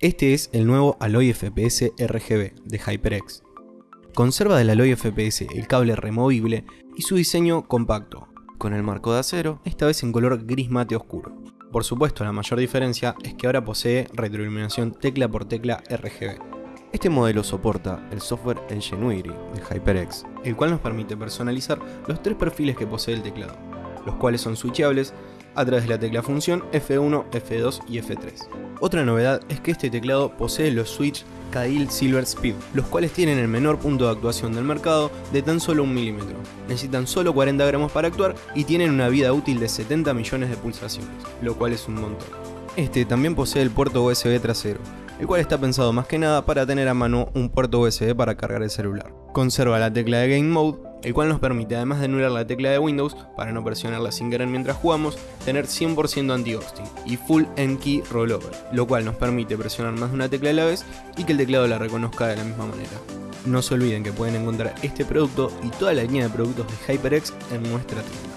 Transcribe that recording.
Este es el nuevo Alloy FPS RGB de HyperX. Conserva del Alloy FPS el cable removible y su diseño compacto, con el marco de acero, esta vez en color gris mate oscuro. Por supuesto, la mayor diferencia es que ahora posee retroiluminación tecla por tecla RGB. Este modelo soporta el software Ingenuity de HyperX, el cual nos permite personalizar los tres perfiles que posee el teclado, los cuales son switchables a través de la tecla función F1, F2 y F3. Otra novedad es que este teclado posee los switch Cadil Silver Speed, los cuales tienen el menor punto de actuación del mercado de tan solo un milímetro. Necesitan solo 40 gramos para actuar y tienen una vida útil de 70 millones de pulsaciones, lo cual es un montón. Este también posee el puerto USB trasero, el cual está pensado más que nada para tener a mano un puerto USB para cargar el celular. Conserva la tecla de Game Mode, el cual nos permite además de anular la tecla de Windows para no presionarla sin querer mientras jugamos, tener 100% anti-ghosting y Full N-Key Rollover, lo cual nos permite presionar más de una tecla a la vez y que el teclado la reconozca de la misma manera. No se olviden que pueden encontrar este producto y toda la línea de productos de HyperX en nuestra tienda.